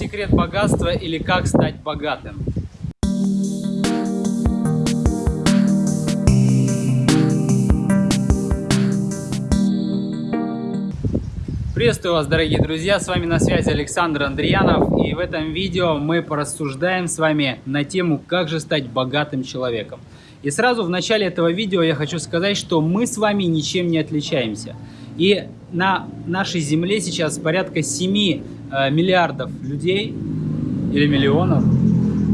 секрет богатства или как стать богатым? Приветствую вас, дорогие друзья! С вами на связи Александр Андреянов. И в этом видео мы порассуждаем с вами на тему, как же стать богатым человеком. И сразу в начале этого видео я хочу сказать, что мы с вами ничем не отличаемся. И на нашей Земле сейчас порядка 7 э, миллиардов людей или миллионов,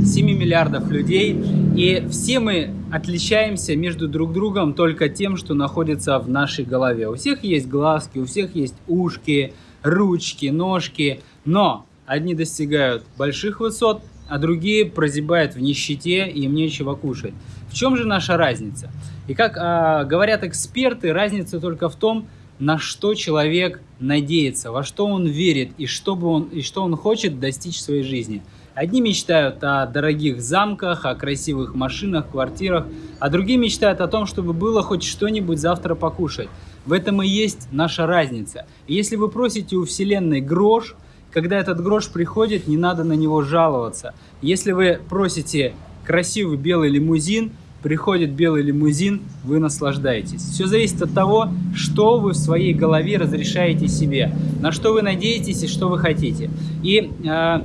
7 миллиардов людей, и все мы отличаемся между друг другом только тем, что находится в нашей голове. У всех есть глазки, у всех есть ушки, ручки, ножки, но одни достигают больших высот, а другие прозябают в нищете и им нечего кушать. В чем же наша разница? И как а, говорят эксперты, разница только в том, на что человек надеется, во что он верит и что, бы он, и что он хочет достичь в своей жизни. Одни мечтают о дорогих замках, о красивых машинах, квартирах, а другие мечтают о том, чтобы было хоть что-нибудь завтра покушать. В этом и есть наша разница. Если вы просите у Вселенной грош, когда этот грош приходит, не надо на него жаловаться. Если вы просите красивый белый лимузин, приходит белый лимузин, вы наслаждаетесь. Все зависит от того, что вы в своей голове разрешаете себе, на что вы надеетесь и что вы хотите. И э,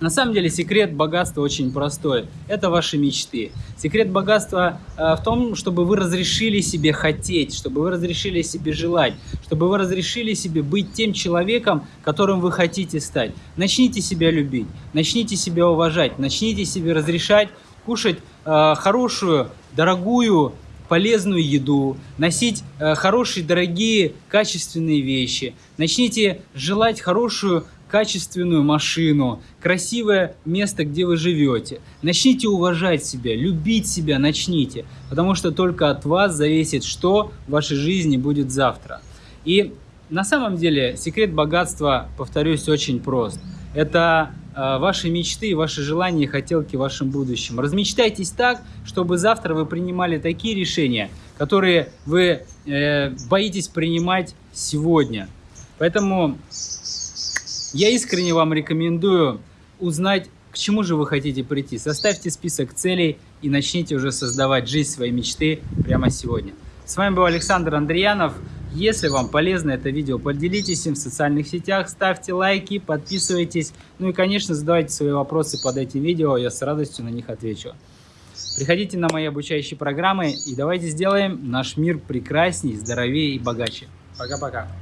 на самом деле секрет богатства очень простой. Это ваши мечты. Секрет богатства э, в том, чтобы вы разрешили себе хотеть, чтобы вы разрешили себе желать, чтобы вы разрешили себе быть тем человеком, которым вы хотите стать. Начните себя любить, начните себя уважать, начните себе разрешать кушать э, хорошую, дорогую, полезную еду, носить э, хорошие, дорогие, качественные вещи. Начните желать хорошую, качественную машину, красивое место, где вы живете. Начните уважать себя, любить себя, начните, потому что только от вас зависит, что в вашей жизни будет завтра. И на самом деле секрет богатства, повторюсь, очень прост. Это ваши мечты, ваши желания и хотелки в вашем будущем. Размечтайтесь так, чтобы завтра вы принимали такие решения, которые вы э, боитесь принимать сегодня. Поэтому я искренне вам рекомендую узнать, к чему же вы хотите прийти. Составьте список целей и начните уже создавать жизнь своей мечты прямо сегодня. С вами был Александр Андреянов. Если вам полезно это видео, поделитесь им в социальных сетях, ставьте лайки, подписывайтесь. Ну и, конечно, задавайте свои вопросы под этим видео, я с радостью на них отвечу. Приходите на мои обучающие программы и давайте сделаем наш мир прекрасней, здоровее и богаче. Пока-пока.